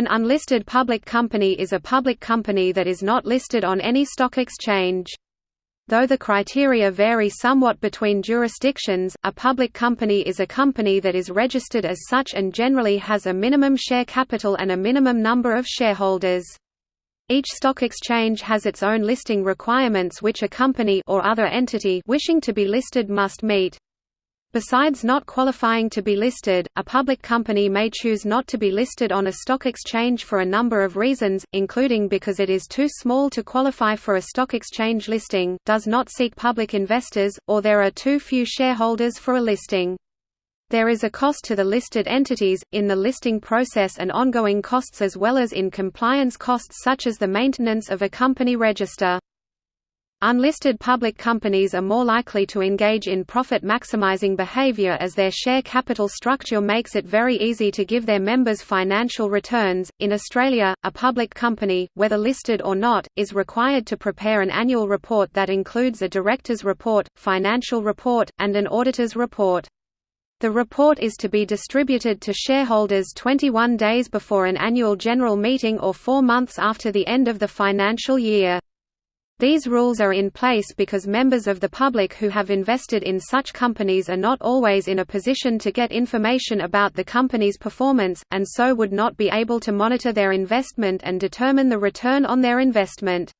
An unlisted public company is a public company that is not listed on any stock exchange. Though the criteria vary somewhat between jurisdictions, a public company is a company that is registered as such and generally has a minimum share capital and a minimum number of shareholders. Each stock exchange has its own listing requirements which a company or other entity wishing to be listed must meet. Besides not qualifying to be listed, a public company may choose not to be listed on a stock exchange for a number of reasons, including because it is too small to qualify for a stock exchange listing, does not seek public investors, or there are too few shareholders for a listing. There is a cost to the listed entities, in the listing process and ongoing costs as well as in compliance costs such as the maintenance of a company register. Unlisted public companies are more likely to engage in profit-maximizing behavior as their share capital structure makes it very easy to give their members financial returns. In Australia, a public company, whether listed or not, is required to prepare an annual report that includes a director's report, financial report, and an auditor's report. The report is to be distributed to shareholders 21 days before an annual general meeting or four months after the end of the financial year. These rules are in place because members of the public who have invested in such companies are not always in a position to get information about the company's performance, and so would not be able to monitor their investment and determine the return on their investment.